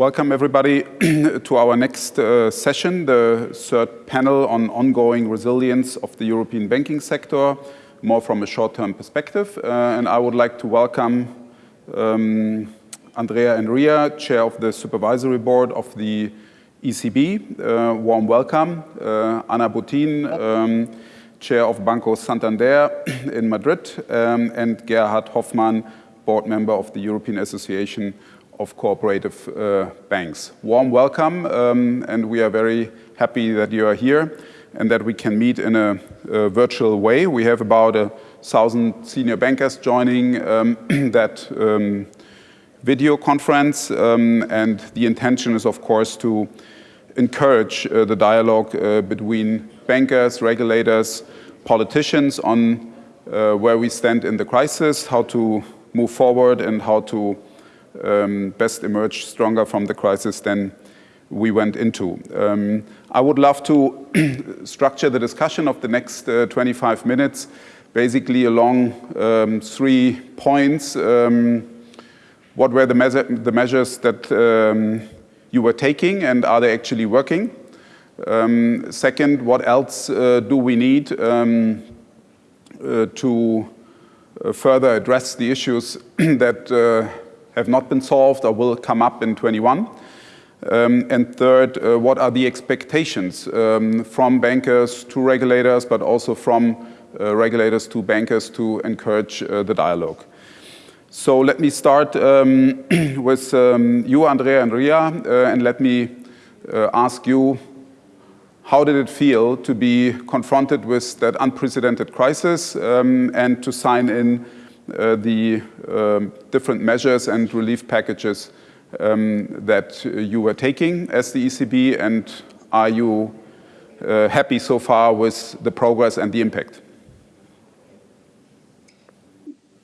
Welcome everybody to our next uh, session, the third panel on ongoing resilience of the European banking sector, more from a short-term perspective. Uh, and I would like to welcome um, Andrea Enria, Chair of the Supervisory Board of the ECB. Uh, warm welcome. Uh, Ana Botín, um, Chair of Banco Santander in Madrid, um, and Gerhard Hofmann, Board Member of the European Association of cooperative uh, banks. Warm welcome, um, and we are very happy that you are here and that we can meet in a, a virtual way. We have about a thousand senior bankers joining um, that um, video conference, um, and the intention is, of course, to encourage uh, the dialogue uh, between bankers, regulators, politicians on uh, where we stand in the crisis, how to move forward, and how to um, best emerge stronger from the crisis than we went into. Um, I would love to structure the discussion of the next uh, 25 minutes basically along um, three points. Um, what were the, the measures that um, you were taking and are they actually working? Um, second, what else uh, do we need uh, to uh, further address the issues that uh, have not been solved or will come up in 21. Um, and third, uh, what are the expectations um, from bankers to regulators, but also from uh, regulators to bankers to encourage uh, the dialogue. So let me start um, with um, you, Andrea Enria, uh, and let me uh, ask you, how did it feel to be confronted with that unprecedented crisis um, and to sign in the um, different measures and relief packages um, that you were taking as the ECB and are you uh, happy so far with the progress and the impact?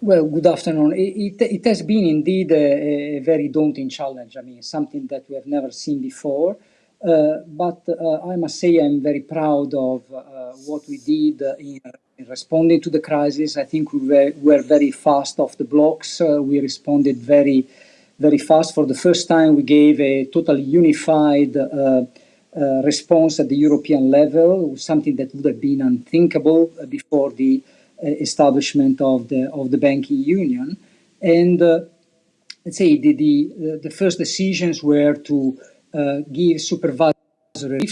Well, good afternoon. It, it, it has been indeed a, a, very daunting challenge. I mean, something that we have never seen before. Uh, but uh, I must say I'm very proud of uh, what we did in in responding to the crisis, I think we were, were very fast off the blocks. Uh, we responded very, very fast. For the first time, we gave a totally unified uh, uh, response at the European level, something that would have been unthinkable before the uh, establishment of the of the banking union. And uh, let's say the, the the first decisions were to uh, give supervisory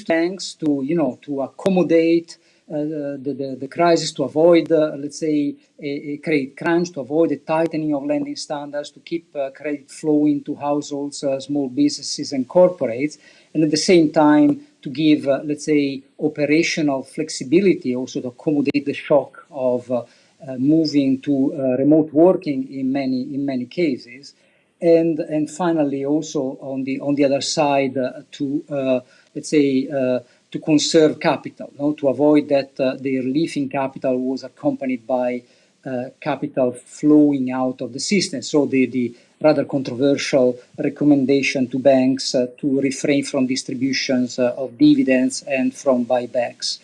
banks to you know to accommodate uh, the, the, the, crisis to avoid, uh, let's say, a, a, credit crunch, to avoid a tightening of lending standards, to keep uh, credit flowing to households, small businesses and corporates, and at the same time to give, let's say, operational flexibility also to accommodate the shock of uh, moving to uh, remote working in many in many cases, and and finally also on the on the other side uh, to let's say to conserve capital, no? to avoid that uh, the relief in capital was accompanied by uh, capital flowing out of the system. So the, the rather controversial recommendation to banks uh, to refrain from distributions uh, of dividends and from buybacks.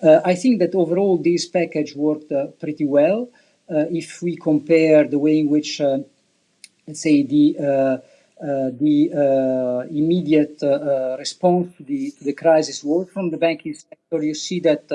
Uh, I think that overall this package worked uh, pretty well. if we compare the way in which, let's say, the the uh, immediate uh, response to the, to the, crisis was from the banking sector. You see that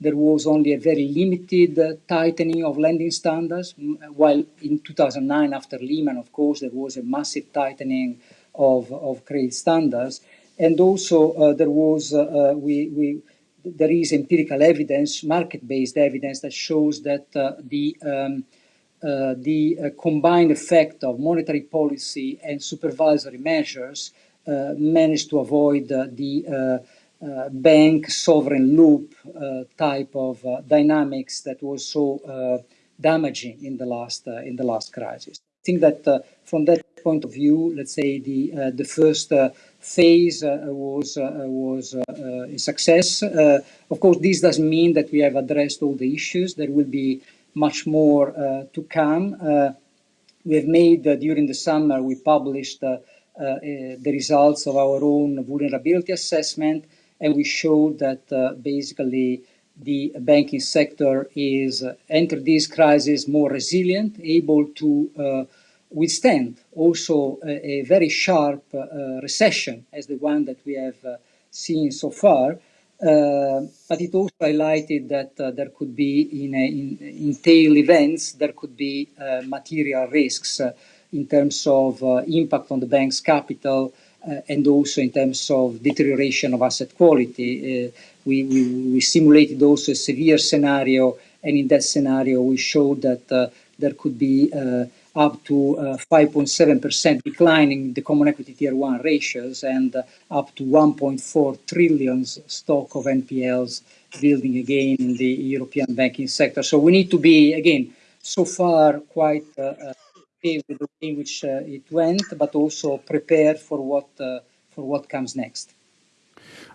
there was only a very limited tightening of lending standards, while in 2009, after Lehman, of course, there was a massive tightening of, of credit standards. And also uh, there was, uh, we, we, there is empirical evidence, market-based evidence that shows that uh, the um, uh, the uh, combined effect of monetary policy and supervisory measures uh, managed to avoid the bank sovereign loop type of dynamics that was so damaging in the last in the last crisis. I think that from that point of view, let's say the the first phase uh, was uh, was uh, a success. of course, this doesn't mean that we have addressed all the issues. There will be much more uh, to come. Uh, we have made, uh, during the summer, we published the results of our own vulnerability assessment, and we showed that basically the banking sector is entered this crisis more resilient, able to withstand also a, a very sharp uh, recession as the one that we have uh, seen so far. Uh, but it also highlighted that uh, there could be, in, a, in, in, tail events, there could be uh, material risks in terms of impact on the bank's capital and also in terms of deterioration of asset quality. We, we, we, simulated also a severe scenario, and in that scenario, we showed that there could be up to 5.7% uh, decline in the common equity tier 1 ratios and uh, up to 1.4 trillion stock of NPLs building again in the European banking sector. So we need to be, again, so far quite uh, okay with the way in which it went, but also prepared for what, for what comes next.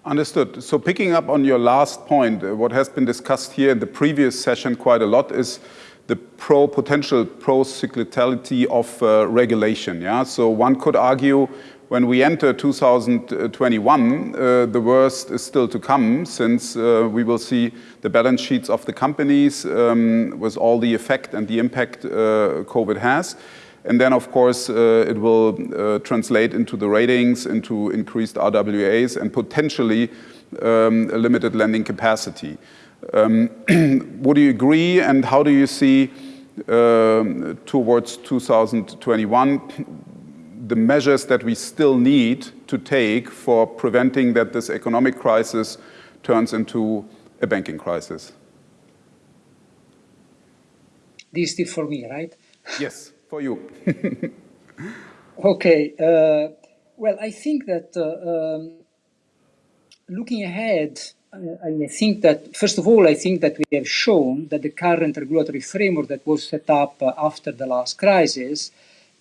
Understood. So picking up on your last point, what has been discussed here in the previous session quite a lot is the pro potential pro-cyclicality of uh, regulation. Yeah, so one could argue when we enter 2021, uh, the worst is still to come since uh, we will see the balance sheets of the companies um, with all the effect and the impact uh, COVID has. And then, of course, uh, it will uh, translate into the ratings, into increased RWAs, and potentially um, limited lending capacity. Um, would you agree and how do you see um, towards 2021 the measures that we still need to take for preventing that this economic crisis turns into a banking crisis? This is for me, right? Yes, for you. okay. Uh, well, I think that uh, um, looking ahead, I think that, first of all, I think that we have shown that the current regulatory framework that was set up after the last crisis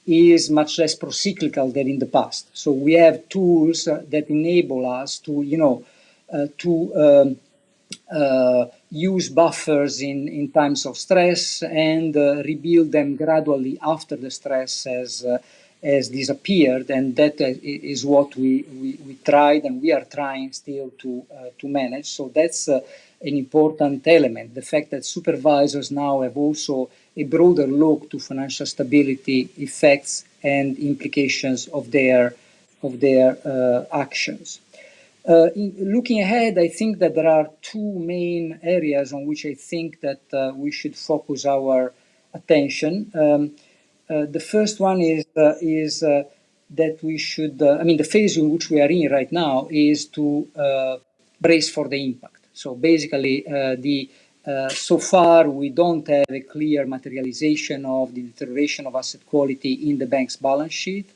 is much less procyclical than in the past. So we have tools that enable us to, you know, uh, to um, uh, use buffers in, in times of stress and uh, rebuild them gradually after the stress has uh, has disappeared, and that is what we, we, we tried and we are trying still to, uh, to manage. So that's uh, an important element. The fact that supervisors now have also a broader look to financial stability effects and implications of their, of their uh, actions. Uh, in, looking ahead, I think that there are two main areas on which I think that uh, we should focus our attention. Um, uh, the first one is, uh, is uh, that we should, I mean, the phase in which we are in right now is to brace for the impact. So basically, the uh, so far, we don't have a clear materialization of the deterioration of asset quality in the bank's balance sheet.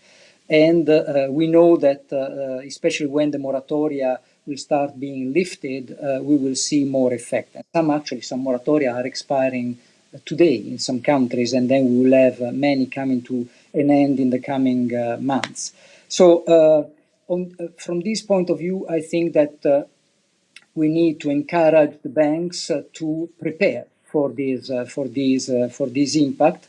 And uh, we know that, uh, especially when the moratoria will start being lifted, we will see more effect. And some actually, some moratoria are expiring today in some countries, and then we will have uh, many coming to an end in the coming uh, months. So uh, on, uh, from this point of view, I think that uh, we need to encourage the banks uh, to prepare for this, for this, for this impact,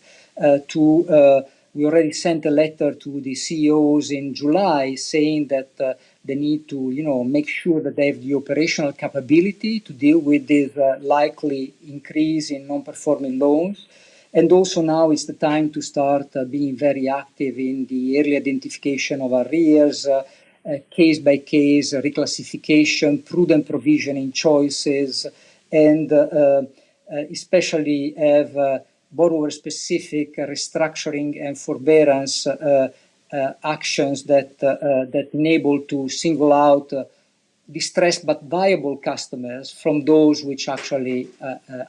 to we already sent a letter to the CEOs in July saying that they need to, you know, make sure that they have the operational capability to deal with this uh, likely increase in non-performing loans. And also now is the time to start uh, being very active in the early identification of arrears, uh, uh, case by case reclassification, prudent provisioning choices, and uh, especially have borrower-specific restructuring and forbearance uh, uh, actions that, uh, that enable to single out distressed but viable customers from those which actually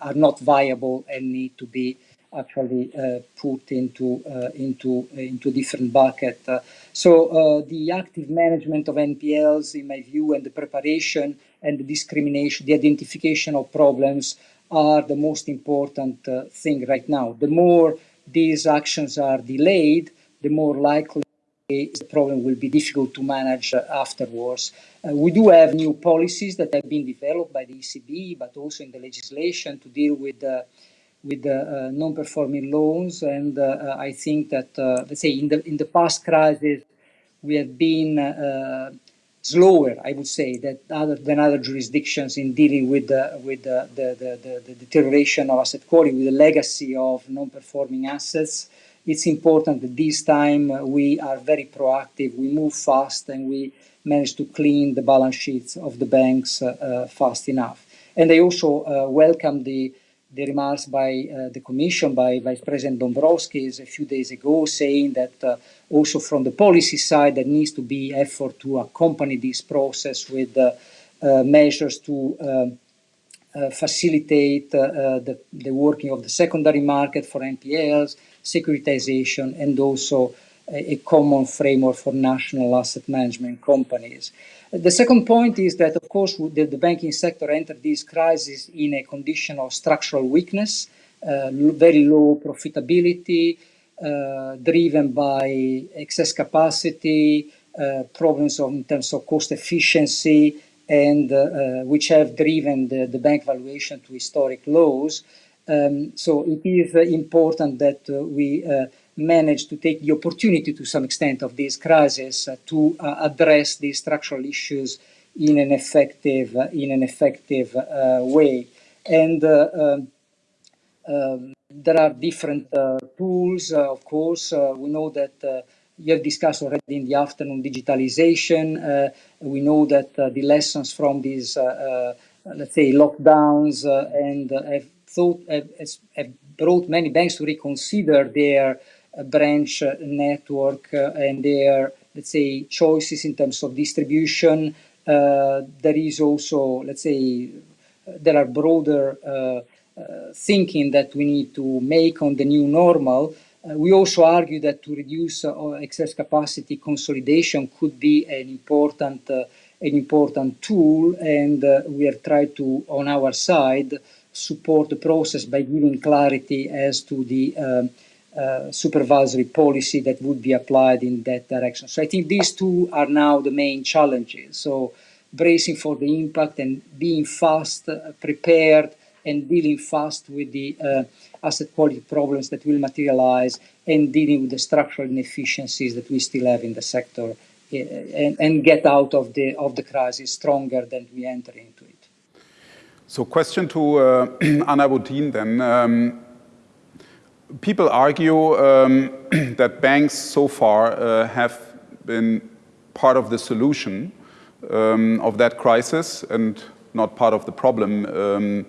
are not viable and need to be actually uh, put into uh, into into different bucket. Uh, so the active management of NPLs, in my view, and the preparation and the discrimination, the identification of problems are the most important uh, thing right now. The more these actions are delayed, the more likely the problem will be difficult to manage uh, afterwards. Uh, we do have new policies that have been developed by the ECB, but also in the legislation to deal with uh, with uh, non-performing loans. And uh, I think that, let's say, in the in the past crisis, we have been slower, I would say, that other, than other jurisdictions in dealing with with the, the, the, the deterioration of asset quality, with the legacy of non-performing assets it's important that this time we are very proactive, we move fast, and we manage to clean the balance sheets of the banks fast enough. And I also welcome the the remarks by uh, the Commission, by Vice President Dombrovskis a few days ago, saying that uh, also from the policy side there needs to be effort to accompany this process with uh, measures to um, facilitate the, the working of the secondary market for NPLs, securitization, and also a, common framework for national asset management companies. The second point is that, of course, the, the banking sector entered this crisis in a condition of structural weakness, uh, very low profitability, uh, driven by excess capacity, uh, problems of, in terms of cost efficiency, and uh, uh, which have driven the, the, bank valuation to historic lows. Um, so it is uh, important that we managed to take the opportunity to some extent of this crisis uh, to uh, address these structural issues in an effective uh, in an effective way. And um, um, there are different tools, of course. we know that you have discussed already in the afternoon digitalization. Uh, we know that uh, the lessons from these, uh, let's say, lockdowns and have thought have, have, brought many banks to reconsider their branch network uh, and their, let's say, choices in terms of distribution. Uh, there is also, let's say, there are broader uh, thinking that we need to make on the new normal. we also argue that to reduce excess capacity, consolidation could be an important an important tool and uh, we have tried to, on our side, support the process by giving clarity as to the um, uh, supervisory policy that would be applied in that direction. So I think these two are now the main challenges. So bracing for the impact and being fast, uh, prepared, and dealing fast with the uh, asset quality problems that will materialize and dealing with the structural inefficiencies that we still have in the sector uh, and, and get out of the, of the crisis stronger than we enter into it. So question to uh, Ana Botín then. Um, people argue um, that banks so far uh, have been part of the solution um, of that crisis and not part of the problem um,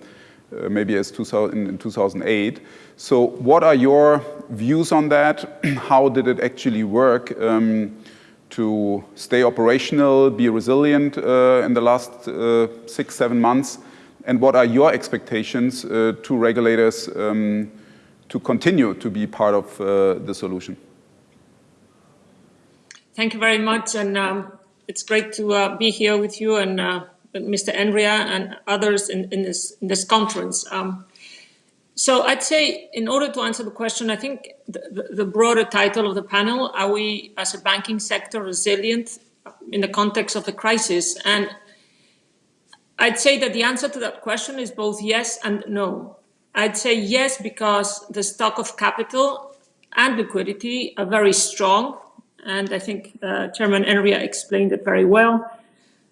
uh, maybe as 2000, in 2008. So what are your views on that? How did it actually work um, to stay operational, be resilient uh, in the last uh, six, seven months? And what are your expectations uh, to regulators um, to continue to be part of uh, the solution. Thank you very much. And um, it's great to uh, be here with you and uh, Mr. Andrea and others in, in, this, in this conference. Um, so I'd say in order to answer the question, I think the, the, broader title of the panel, are we as a banking sector resilient in the context of the crisis? And I'd say that the answer to that question is both yes and no. I'd say yes, because the stock of capital and liquidity are very strong. And I think uh, Chairman Enria explained it very well.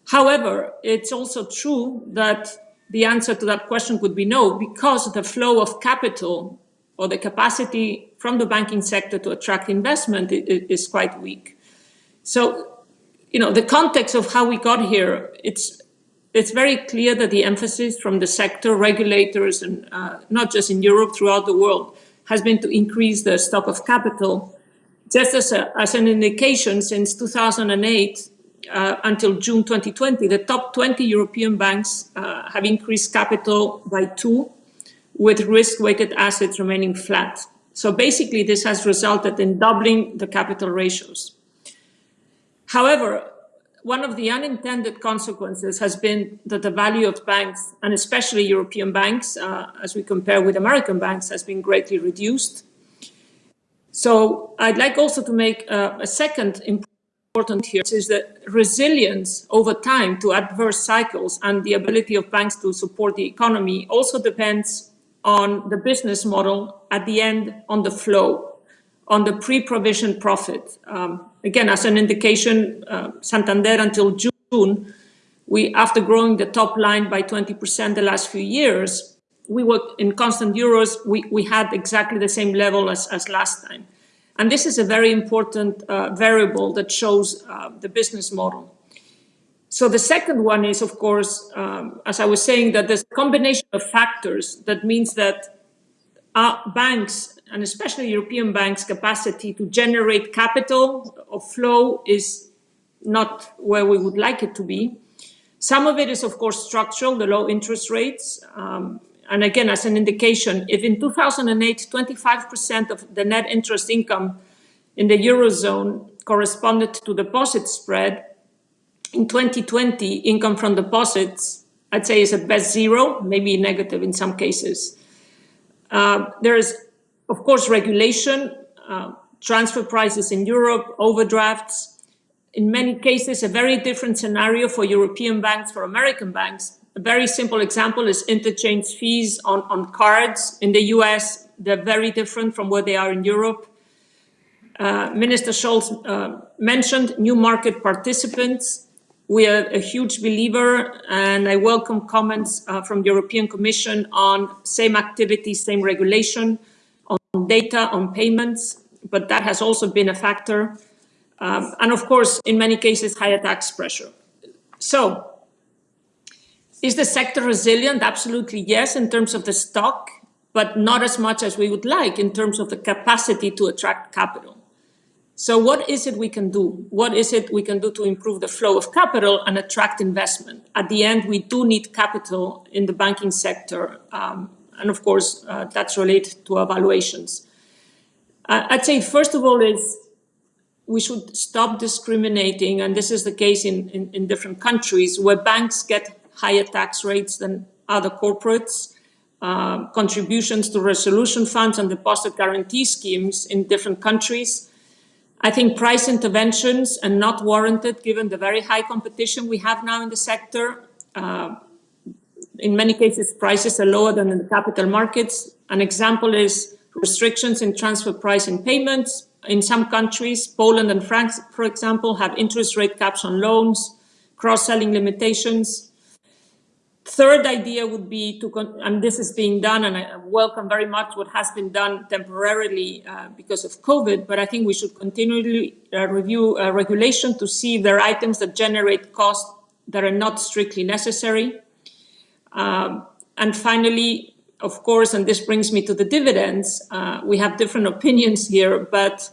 However, it's also true that the answer to that question would be no, because the flow of capital or the capacity from the banking sector to attract investment is quite weak. So, you know, the context of how we got here, it's it's very clear that the emphasis from the sector, regulators, and uh, not just in Europe, throughout the world, has been to increase the stock of capital. Just as, a, as an indication, since 2008 uh, until June 2020, the top 20 European banks uh, have increased capital by two, with risk-weighted assets remaining flat. So basically, this has resulted in doubling the capital ratios. However, one of the unintended consequences has been that the value of banks, and especially European banks, uh, as we compare with American banks, has been greatly reduced. So I'd like also to make uh, a second important here, which is that resilience over time to adverse cycles and the ability of banks to support the economy also depends on the business model at the end on the flow on the pre-provision profit. Um, again, as an indication, uh, Santander until June, we, after growing the top line by 20% the last few years, we were in constant euros, we, we had exactly the same level as, as last time. And this is a very important uh, variable that shows uh, the business model. So the second one is, of course, um, as I was saying, that there's a combination of factors that means that our banks, and especially European banks' capacity to generate capital or flow is not where we would like it to be. Some of it is, of course, structural, the low interest rates. Um, and again, as an indication, if in 2008, 25% of the net interest income in the Eurozone corresponded to deposit spread, in 2020, income from deposits, I'd say is at best zero, maybe negative in some cases. Uh, there is, of course, regulation, uh, transfer prices in Europe, overdrafts. In many cases, a very different scenario for European banks, for American banks. A very simple example is interchange fees on, on cards in the US. They're very different from where they are in Europe. Uh, Minister Scholz uh, mentioned new market participants. We are a huge believer, and I welcome comments uh, from the European Commission on same activity, same regulation, on data, on payments, but that has also been a factor. Um, and of course, in many cases, higher tax pressure. So is the sector resilient? Absolutely yes, in terms of the stock, but not as much as we would like in terms of the capacity to attract capital. So what is it we can do? What is it we can do to improve the flow of capital and attract investment? At the end, we do need capital in the banking sector. Um, and of course, uh, that's related to evaluations. I'd say, first of all, is we should stop discriminating, and this is the case in, in, in different countries, where banks get higher tax rates than other corporates, uh, contributions to resolution funds and deposit guarantee schemes in different countries. I think price interventions are not warranted given the very high competition we have now in the sector. Uh, in many cases, prices are lower than in the capital markets. An example is restrictions in transfer pricing payments. In some countries, Poland and France, for example, have interest rate caps on loans, cross-selling limitations. Third idea would be to, and this is being done, and I welcome very much what has been done temporarily uh, because of COVID, but I think we should continually uh, review uh, regulation to see if there are items that generate costs that are not strictly necessary. Um, and finally, of course, and this brings me to the dividends, uh, we have different opinions here, but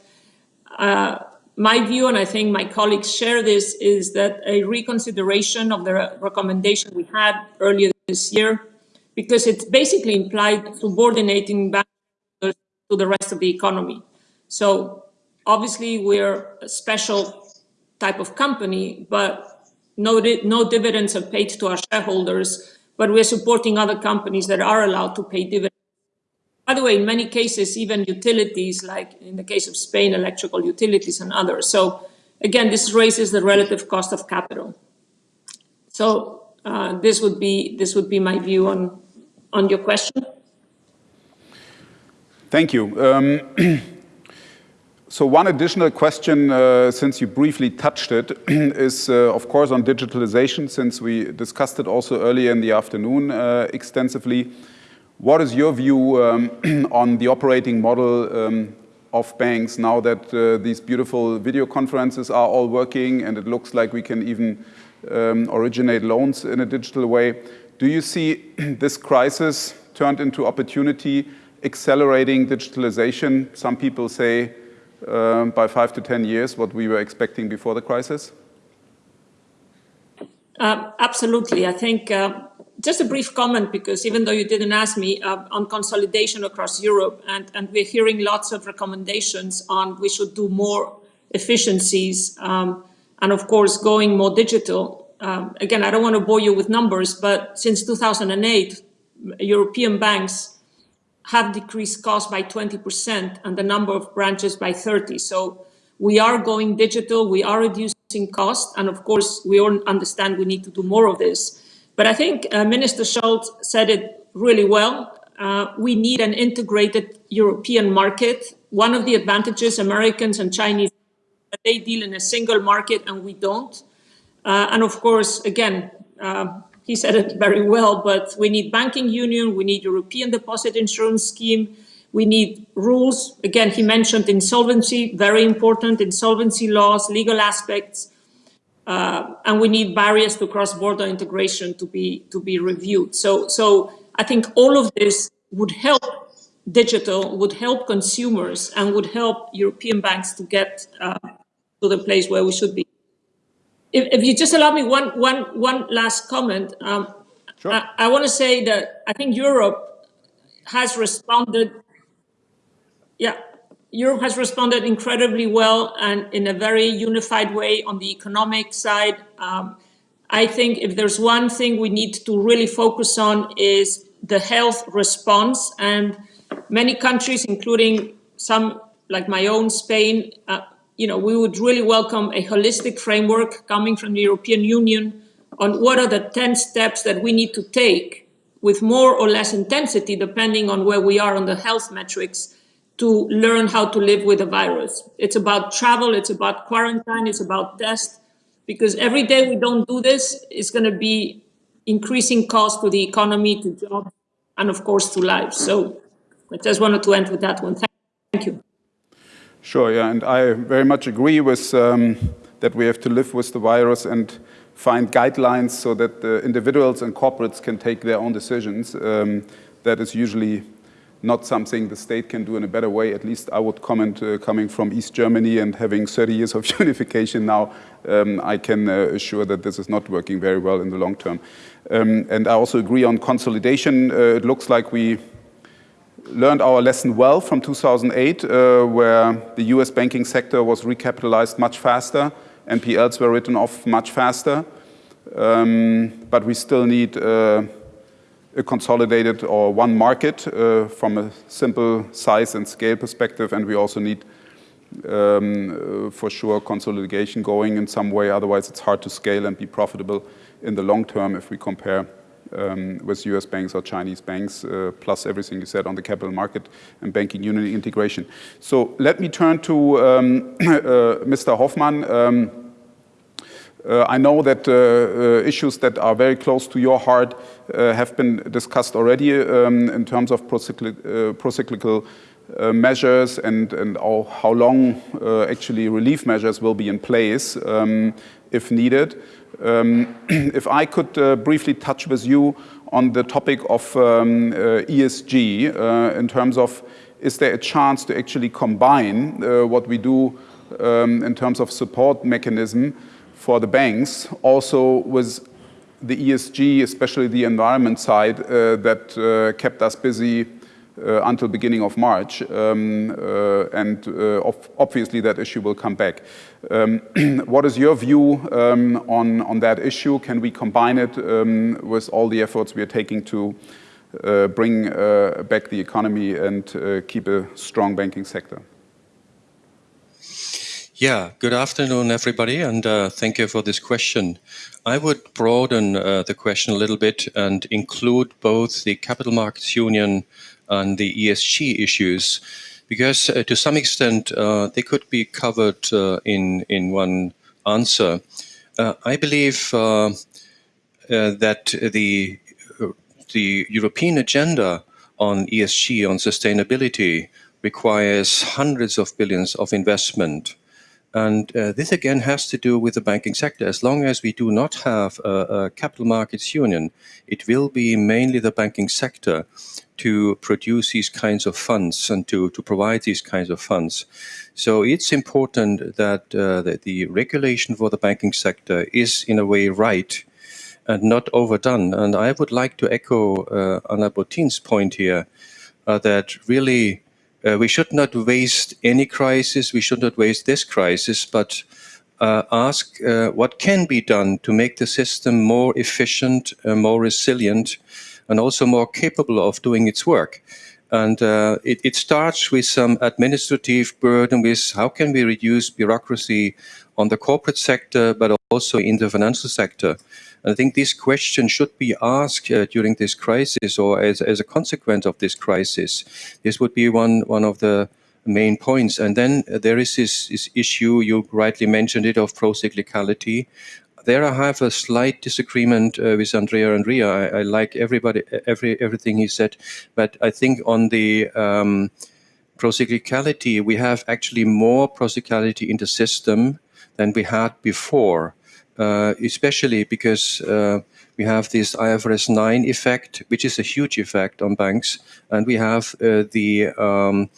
uh, my view, and I think my colleagues share this, is that a reconsideration of the recommendation we had earlier this year, because it basically implied subordinating banks to the rest of the economy. So obviously we're a special type of company, but no, no dividends are paid to our shareholders, but we're supporting other companies that are allowed to pay dividends by the way, in many cases, even utilities, like in the case of Spain, electrical utilities and others. So again, this raises the relative cost of capital. So uh, this would be this would be my view on on your question. Thank you. Um, so one additional question, uh, since you briefly touched it, is uh, of course on digitalization, since we discussed it also earlier in the afternoon uh, extensively. What is your view um, on the operating model um, of banks now that uh, these beautiful video conferences are all working and it looks like we can even um, originate loans in a digital way? Do you see this crisis turned into opportunity, accelerating digitalization? Some people say uh, by five to 10 years what we were expecting before the crisis? Uh, absolutely. I think uh, just a brief comment, because even though you didn't ask me, uh, on consolidation across Europe, and, and we're hearing lots of recommendations on we should do more efficiencies, um, and of course, going more digital. Um, again, I don't want to bore you with numbers, but since 2008, European banks have decreased costs by 20% and the number of branches by 30. So we are going digital, we are reducing cost, and of course, we all understand we need to do more of this. But I think uh, Minister Scholz said it really well. Uh, we need an integrated European market. One of the advantages Americans and Chinese, they deal in a single market and we don't. Uh, and of course, again, uh, he said it very well, but we need banking union, we need European deposit insurance scheme, We need rules. Again, he mentioned insolvency, very important, insolvency laws, legal aspects. Uh, and we need barriers to cross-border integration to be to be reviewed. So, so I think all of this would help digital, would help consumers, and would help European banks to get uh, to the place where we should be. If, if, you just allow me one one one last comment, um, sure. I, I want to say that I think Europe has responded. Yeah, Europe has responded incredibly well and in a very unified way on the economic side. Um, I think if there's one thing we need to really focus on is the health response and many countries, including some like my own Spain, uh, you know, we would really welcome a holistic framework coming from the European Union on what are the 10 steps that we need to take with more or less intensity, depending on where we are on the health metrics to learn how to live with the virus. It's about travel, it's about quarantine, it's about test, because every day we don't do this, it's going to be increasing cost to the economy, to jobs, and of course to lives. So I just wanted to end with that one. Thank you. Sure, yeah, and I very much agree with um, that we have to live with the virus and find guidelines so that the individuals and corporates can take their own decisions. Um, that is usually not something the state can do in a better way. At least I would comment uh, coming from East Germany and having 30 years of unification now, um, I can uh, assure that this is not working very well in the long term. Um, and I also agree on consolidation. Uh, it looks like we learned our lesson well from 2008, uh, where the US banking sector was recapitalized much faster, NPLs were written off much faster, um, but we still need uh, a consolidated or one market uh, from a simple size and scale perspective, and we also need um, uh, for sure consolidation going in some way, otherwise it's hard to scale and be profitable in the long term if we compare um, with US banks or Chinese banks, uh, plus everything you said on the capital market and banking union integration. So let me turn to um, uh, Mr. Hofmann. Um, uh, I know that uh, uh, issues that are very close to your heart have been discussed already um, in terms of procyclical measures and, and how, how long actually relief measures will be in place um, if needed. Um, if I could uh, briefly touch with you on the topic of um, uh, ESG uh, in terms of is there a chance to actually combine what we do um, in terms of support mechanism for the banks, also with the ESG, especially the environment side, uh, that uh, kept us busy uh, until beginning of March, um, uh, and uh, obviously that issue will come back. Um, what is your view um, on, on that issue? Can we combine it um, with all the efforts we are taking to uh, bring back the economy and keep a strong banking sector? Yeah, good afternoon, everybody, and uh, thank you for this question. I would broaden uh, the question a little bit and include both the Capital Markets Union and the ESG issues, because uh, to some extent uh, they could be covered uh, in, in one answer. Uh, I believe that the, the European agenda on ESG, on sustainability, requires hundreds of billions of investment and uh, this again has to do with the banking sector. As long as we do not have a, a, capital markets union, it will be mainly the banking sector to produce these kinds of funds and to, to provide these kinds of funds. So it's important that, uh, that the regulation for the banking sector is in a way right and not overdone. And I would like to echo uh, Ana Botín's point here uh, that really uh, we should not waste any crisis. We should not waste this crisis, but uh, ask uh, what can be done to make the system more efficient, more resilient, and also more capable of doing its work. And uh, it, it, starts with some administrative burden with how can we reduce bureaucracy on the corporate sector, but also in the financial sector. I think this question should be asked uh, during this crisis or as, as a consequence of this crisis. This would be one, one of the main points. And then uh, there is this, this issue, you rightly mentioned it, of pro-cyclicality. There I have a slight disagreement uh, with Andrea Enria. I, I, like everybody, every everything he said, but I think on the um, procyclicality, we have actually more procyclicality in the system than we had before, uh, especially because uh, we have this IFRS 9 effect, which is a huge effect on banks, and we have uh, the um,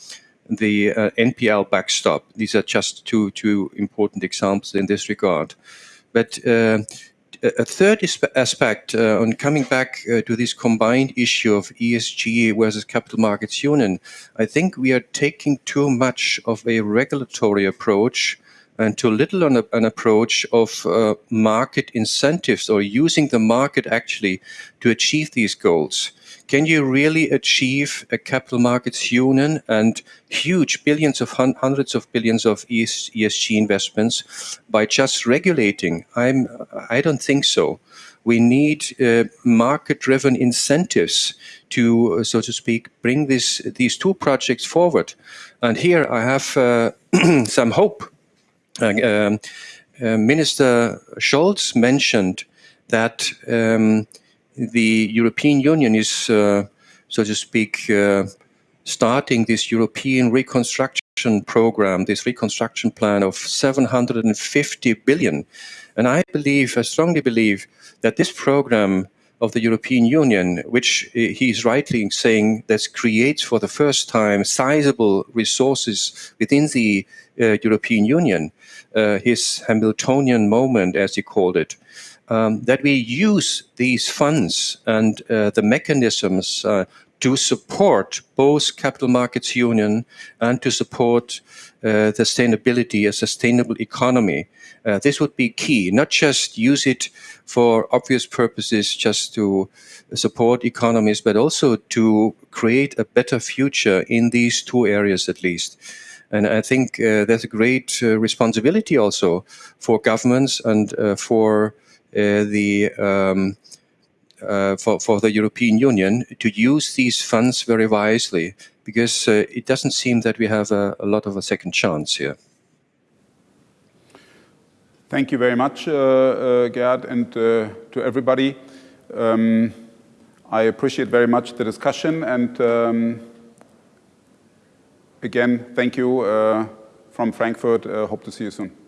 the uh, NPL backstop. These are just two two important examples in this regard. But uh, a third aspect uh, on coming back uh, to this combined issue of ESG versus capital markets union, I think we are taking too much of a regulatory approach and too little on a, an approach of uh, market incentives or using the market actually to achieve these goals. Can you really achieve a capital markets union and huge billions of hun hundreds of billions of ES ESG investments by just regulating? I'm, I don't think so. We need uh, market-driven incentives to, uh, so to speak, bring this, these two projects forward. And here I have uh, some hope. Uh, um, uh, Minister Scholz mentioned that um, the European Union is, uh, so to speak, uh, starting this European reconstruction program, this reconstruction plan of 750 billion. And I believe, I strongly believe that this program of the European Union, which he's rightly saying that creates for the first time sizable resources within the uh, European Union, uh, his Hamiltonian moment, as he called it, um, that we use these funds and uh, the mechanisms uh, to support both capital markets union and to support sustainability, a sustainable economy. Uh, this would be key, not just use it for obvious purposes, just to support economies, but also to create a better future in these two areas at least. And I think uh, there's a great uh, responsibility also for governments and for uh, the um, uh, for, for the European Union to use these funds very wisely because uh, it doesn't seem that we have a, a, lot of a second chance here. Thank you very much, uh, uh, Gerd, and uh, to everybody. Um, I appreciate very much the discussion, and um, again, thank you from Frankfurt. hope to see you soon.